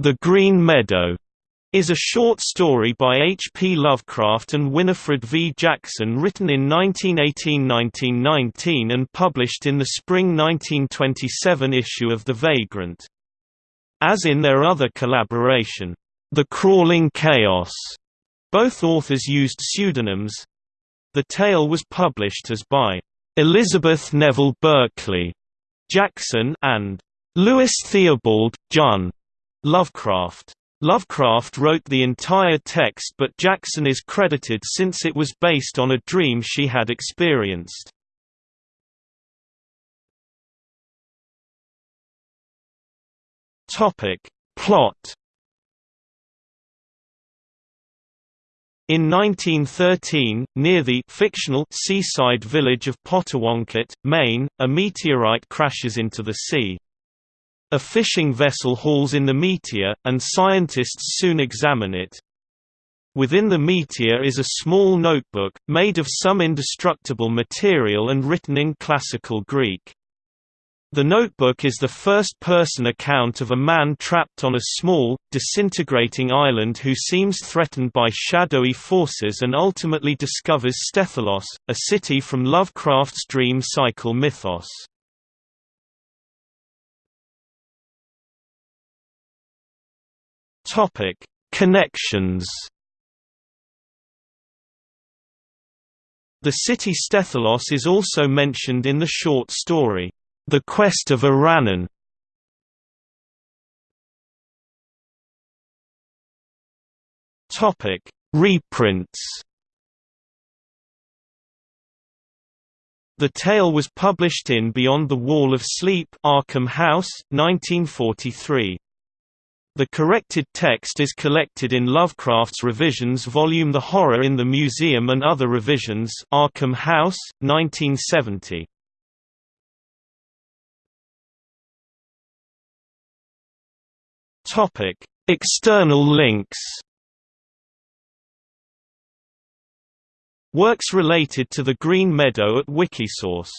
The Green Meadow is a short story by H. P. Lovecraft and Winifred V. Jackson written in 1918–1919 and published in the spring 1927 issue of The Vagrant. As in their other collaboration, The Crawling Chaos, both authors used pseudonyms. The tale was published as by Elizabeth Neville Berkeley Jackson and Lewis Theobald Jun Lovecraft. Lovecraft wrote the entire text but Jackson is credited since it was based on a dream she had experienced. Plot In 1913, near the fictional seaside village of Potowonket, Maine, a meteorite crashes into the sea. A fishing vessel hauls in the meteor, and scientists soon examine it. Within the meteor is a small notebook, made of some indestructible material and written in Classical Greek. The notebook is the first-person account of a man trapped on a small, disintegrating island who seems threatened by shadowy forces and ultimately discovers Stethelos, a city from Lovecraft's dream cycle mythos. Topic: Connections. The city Stethelos is also mentioned in the short story, The Quest of Iranon. Topic: Reprints. The tale was published in Beyond the Wall of Sleep, Arkham House, 1943. The corrected text is collected in Lovecraft's revisions volume The Horror in the Museum and Other Revisions Arkham House, 1970. External links Works related to the Green Meadow at Wikisource